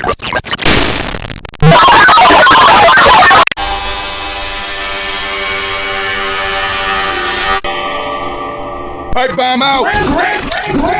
Alright, bomb out! Red, red, red,